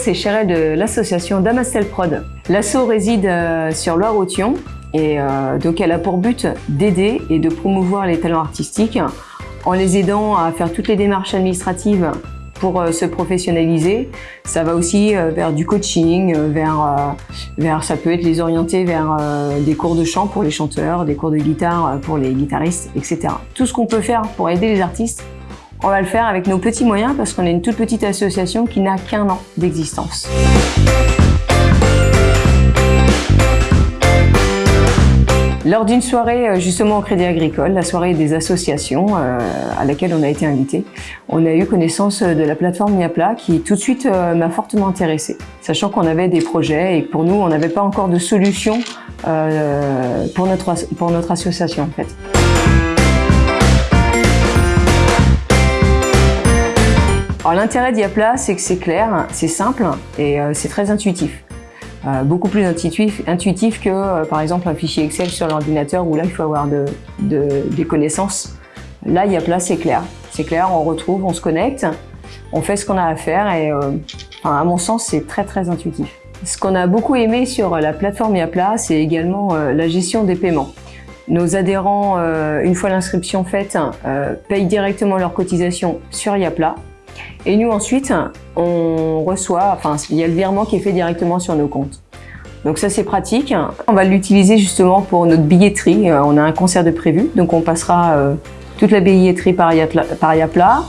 c'est Cheryl de l'association Damastel Prod. L'asso réside euh, sur Loire-Othion et euh, donc elle a pour but d'aider et de promouvoir les talents artistiques en les aidant à faire toutes les démarches administratives pour euh, se professionnaliser. Ça va aussi vers du coaching, vers, vers ça peut être les orienter vers des cours de chant pour les chanteurs, des cours de guitare pour les guitaristes, etc. Tout ce qu'on peut faire pour aider les artistes, on va le faire avec nos petits moyens parce qu'on est une toute petite association qui n'a qu'un an d'existence. Lors d'une soirée euh, justement au Crédit Agricole, la soirée des associations euh, à laquelle on a été invité, on a eu connaissance de la plateforme Miapla qui tout de suite euh, m'a fortement intéressée, sachant qu'on avait des projets et que pour nous on n'avait pas encore de solution pour, notre, pour notre association en fait. L'intérêt d'Iapla, c'est que c'est clair, c'est simple et euh, c'est très intuitif. Euh, beaucoup plus intuitif, que euh, par exemple un fichier Excel sur l'ordinateur où là il faut avoir de, des connaissances. Là Iapla c'est clair, c'est clair, on retrouve, on se connecte, on fait ce qu'on a à faire et à mon sens c'est très très intuitif. Ce qu'on a beaucoup aimé sur la plateforme Iapla, c'est également la gestion des paiements. Nos adhérents, une fois l'inscription faite, payent directement leur cotisation sur Iapla et nous ensuite, on reçoit, enfin il y a le virement qui est fait directement sur nos comptes. Donc ça c'est pratique. On va l'utiliser justement pour notre billetterie. Euh, on a un concert de prévu, donc on passera euh, toute la billetterie par Yapla.